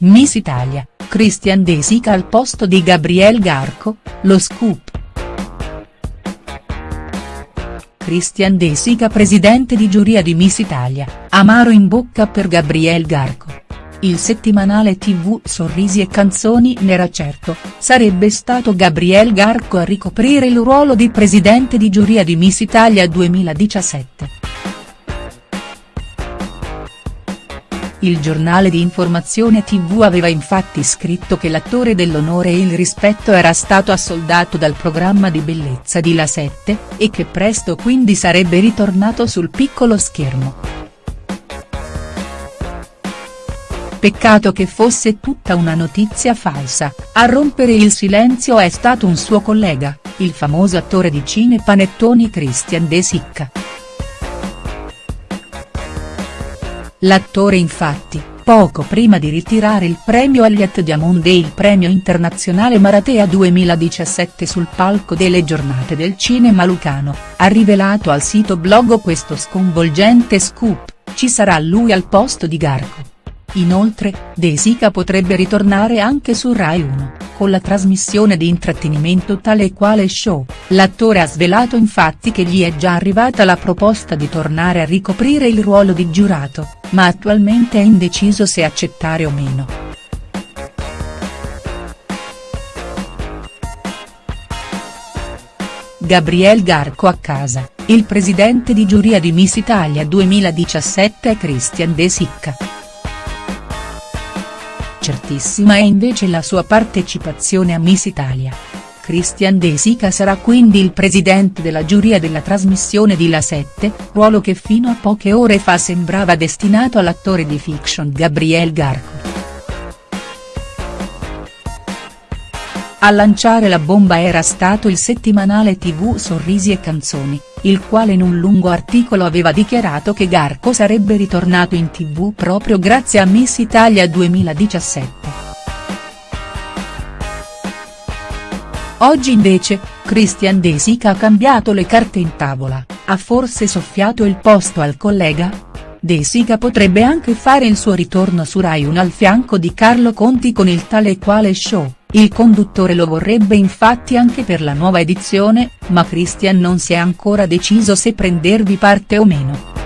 Miss Italia, Christian De Sica al posto di Gabriel Garco, lo scoop. Christian De Sica presidente di giuria di Miss Italia, amaro in bocca per Gabriel Garco. Il settimanale tv Sorrisi e Canzoni n'era certo, sarebbe stato Gabriel Garco a ricoprire il ruolo di presidente di giuria di Miss Italia 2017. Il giornale di informazione tv aveva infatti scritto che l'attore dell'onore e il rispetto era stato assoldato dal programma di bellezza di La 7, e che presto quindi sarebbe ritornato sul piccolo schermo. Peccato che fosse tutta una notizia falsa, a rompere il silenzio è stato un suo collega, il famoso attore di cine panettoni Christian De Sicca. L'attore infatti, poco prima di ritirare il premio Elliott Diamond e il premio internazionale Maratea 2017 sul palco delle giornate del cinema lucano, ha rivelato al sito blog questo sconvolgente scoop, ci sarà lui al posto di Garco. Inoltre, De Sica potrebbe ritornare anche su Rai 1, con la trasmissione di intrattenimento tale e quale show, l'attore ha svelato infatti che gli è già arrivata la proposta di tornare a ricoprire il ruolo di giurato, ma attualmente è indeciso se accettare o meno. Gabriel Garco a casa, il presidente di giuria di Miss Italia 2017 è Christian De Sicca. Certissima è invece la sua partecipazione a Miss Italia. Christian De Sica sarà quindi il presidente della giuria della trasmissione di La 7, ruolo che fino a poche ore fa sembrava destinato all'attore di fiction Gabriel Garco. A lanciare la bomba era stato il settimanale tv Sorrisi e Canzoni, il quale in un lungo articolo aveva dichiarato che Garco sarebbe ritornato in tv proprio grazie a Miss Italia 2017. Oggi invece, Christian De Sica ha cambiato le carte in tavola, ha forse soffiato il posto al collega? De Sica potrebbe anche fare il suo ritorno su Rai 1 al fianco di Carlo Conti con il tale e quale show, il conduttore lo vorrebbe infatti anche per la nuova edizione, ma Christian non si è ancora deciso se prendervi parte o meno.